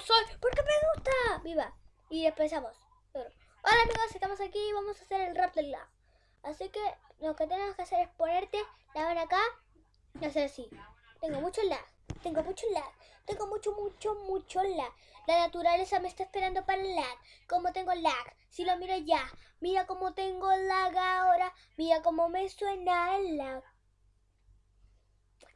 soy, porque me gusta. Viva. Y empezamos. Hola amigos, estamos aquí y vamos a hacer el rap del lag. Así que lo que tenemos que hacer es ponerte la mano acá y hacer así. Tengo mucho lag, tengo mucho lag, tengo mucho, mucho, mucho lag. La naturaleza me está esperando para el lag. Como tengo lag, si lo miro ya. Mira cómo tengo lag ahora, mira cómo me suena el lag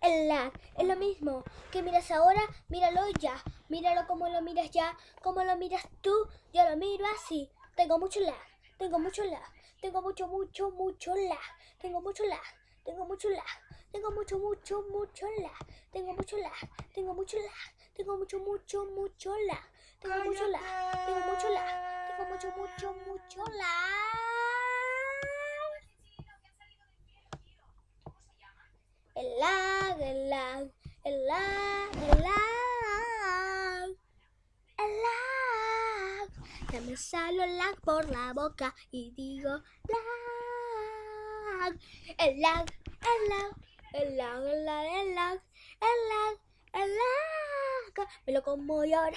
el lag. Es lo mismo que miras ahora, míralo ya. Míralo como lo miras ya, como lo miras tú. Yo lo miro así. Tengo mucho lag, tengo mucho lag, tengo mucho, mucho, mucho lag. Tengo mucho lag, tengo mucho lag. Tengo mucho, mucho, mucho lag. Tengo mucho lag, tengo mucho lag. Tengo mucho, mucho, mucho lag. Tengo mucho lag, tengo mucho lag. Tengo mucho, mucho, mucho lag. El lag, el lag, el lag, el lag. Ya me sale el lag por la boca y digo lag, el lag, el lag, el lag, el lag, el lag, el lag, el lag. Me lo como ahora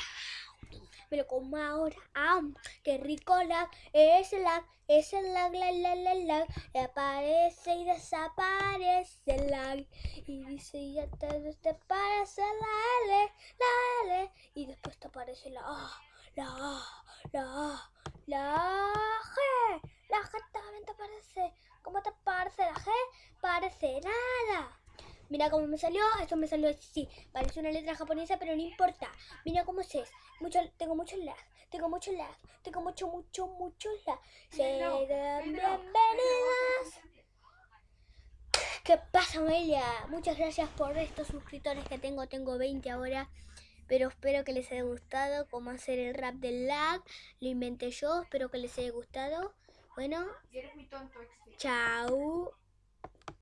me lo como ahora. ¡Ah! ¡Qué rico lag! Es el lag, es el lag, la, la, la, lag. Y aparece y desaparece el lag. Y dice, ya te, te parece la L, la L. Y después te aparece la A, la A, la A, la G. La G también te aparece. ¿Cómo te parece la G? Parece nada. Mira cómo me salió, esto me salió así. Parece una letra japonesa, pero no importa. Mira cómo es. Mucho, tengo mucho lag, tengo mucho lag, tengo mucho, mucho, mucho lag. Serán bienvenidas. ¿Qué pasa, Amelia? Muchas gracias por estos suscriptores que tengo. Tengo 20 ahora. Pero espero que les haya gustado cómo hacer el rap del lag. Lo inventé yo. Espero que les haya gustado. Bueno. Chao.